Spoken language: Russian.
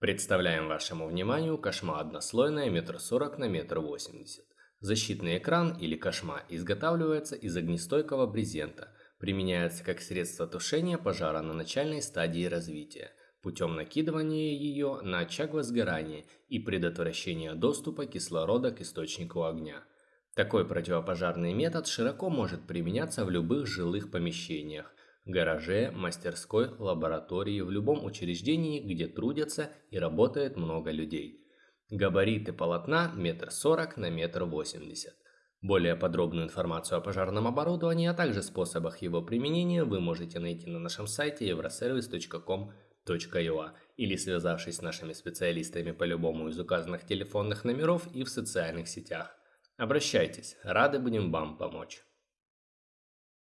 Представляем вашему вниманию кошма однослойная метр сорок на метр восемьдесят. Защитный экран или кошма изготавливается из огнестойкого брезента, применяется как средство тушения пожара на начальной стадии развития, путем накидывания ее на очаг возгорания и предотвращения доступа кислорода к источнику огня. Такой противопожарный метод широко может применяться в любых жилых помещениях, гараже, мастерской, лаборатории, в любом учреждении, где трудятся и работает много людей. Габариты полотна метр сорок на метр восемьдесят. Более подробную информацию о пожарном оборудовании, а также способах его применения вы можете найти на нашем сайте euroservice.com.ua или связавшись с нашими специалистами по любому из указанных телефонных номеров и в социальных сетях. Обращайтесь, рады будем вам помочь.